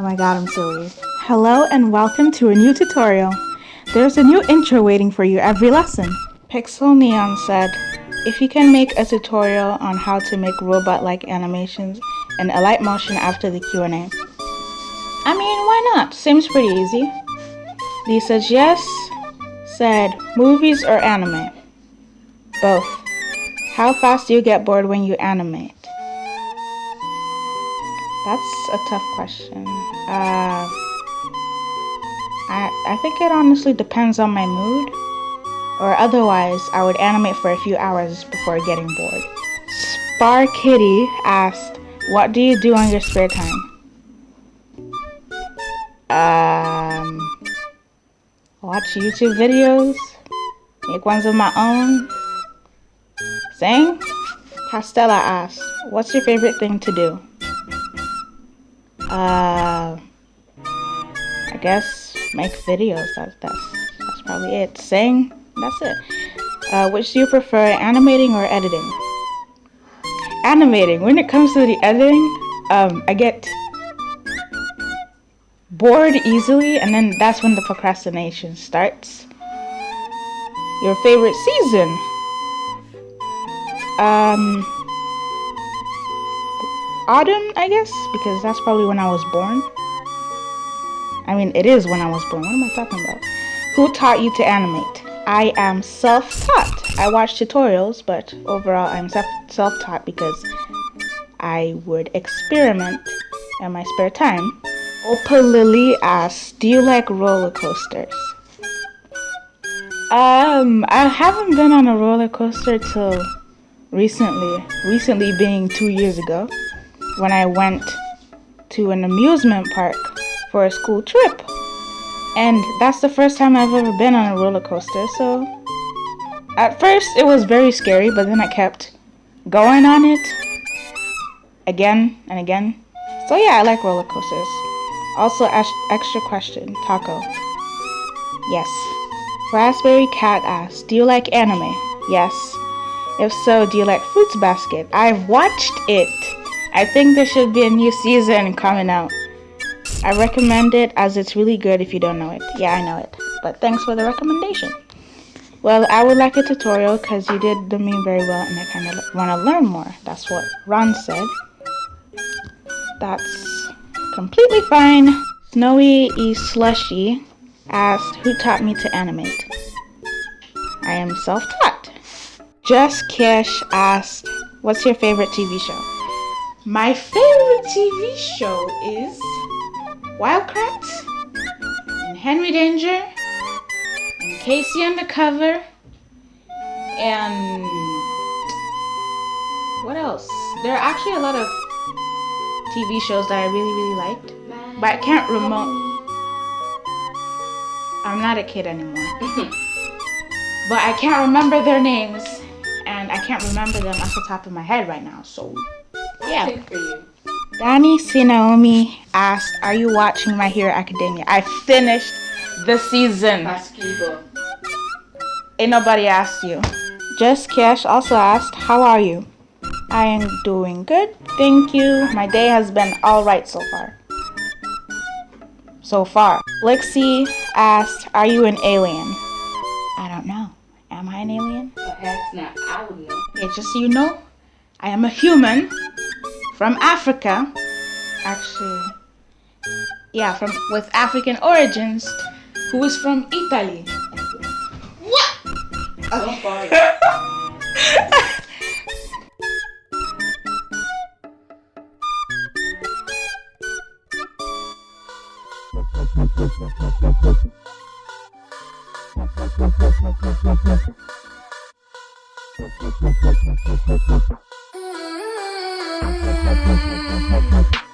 Oh my god, I'm silly. Hello and welcome to a new tutorial. There's a new intro waiting for you every lesson. Pixel Neon said, if you can make a tutorial on how to make robot-like animations in Alight Motion after the Q&A. I mean, why not? Seems pretty easy. Says yes, said movies or anime? Both. How fast do you get bored when you animate? That's a tough question. Uh, I, I think it honestly depends on my mood. Or otherwise, I would animate for a few hours before getting bored. Spar Kitty asked, what do you do on your spare time? Um, watch YouTube videos, make ones of my own, sing. Pastella asked, what's your favorite thing to do? Uh, I guess make videos. That's that's that's probably it. Sing. That's it. Uh, which do you prefer, animating or editing? Animating. When it comes to the editing, um, I get bored easily, and then that's when the procrastination starts. Your favorite season? Um, autumn, I guess, because that's probably when I was born. I mean, it is when I was born. What am I talking about? Who taught you to animate? I am self-taught. I watch tutorials, but overall I'm self-taught because I would experiment in my spare time. Opa Lily asks, do you like roller coasters? Um, I haven't been on a roller coaster till recently. Recently being two years ago when I went to an amusement park for a school trip. And that's the first time I've ever been on a roller coaster, so at first it was very scary, but then I kept going on it again and again. So yeah, I like roller coasters. Also, extra question, taco. Yes. Raspberry Cat asks, do you like anime? Yes. If so, do you like Fruits Basket? I've watched it. I think there should be a new season coming out. I recommend it as it's really good if you don't know it. Yeah, I know it. But thanks for the recommendation. Well, I would like a tutorial because you did the meme very well and I kind of want to learn more. That's what Ron said. That's completely fine. Snowy E. Slushy asked who taught me to animate. I am self-taught. Just Kish asked, what's your favorite TV show? My favorite TV show is Wild Kratts and Henry Danger and K.C. Undercover and what else? There are actually a lot of TV shows that I really, really liked, but I can't remember. I'm not a kid anymore. but I can't remember their names, and I can't remember them off the top of my head right now, so yeah. Danny Sinaomi asked, are you watching My Hero Academia? I finished the season. Ain't nobody asked you. Just Cash also asked, how are you? I am doing good, thank you. My day has been alright so far. So far. Lexi asked, are you an alien? I don't know. Am I an alien? Perhaps not. I would know. Okay, just so you know, I am a human from Africa. Actually, yeah, from with African origins, who is from Italy. What? Okay. Thank you. Mm-hmm.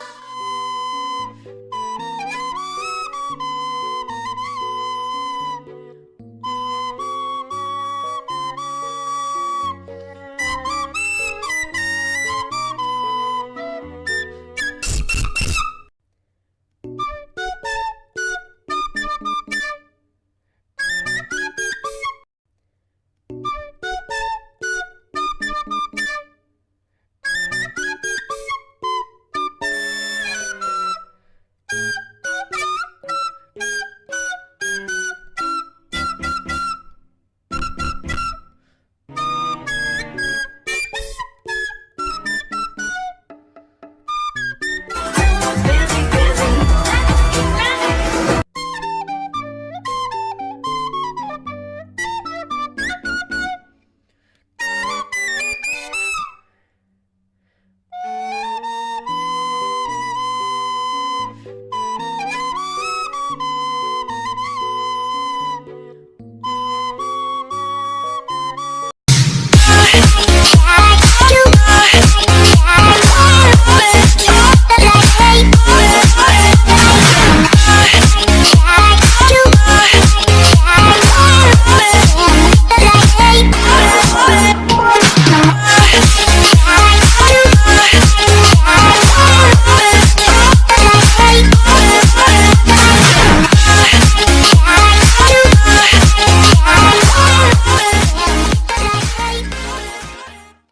Beep.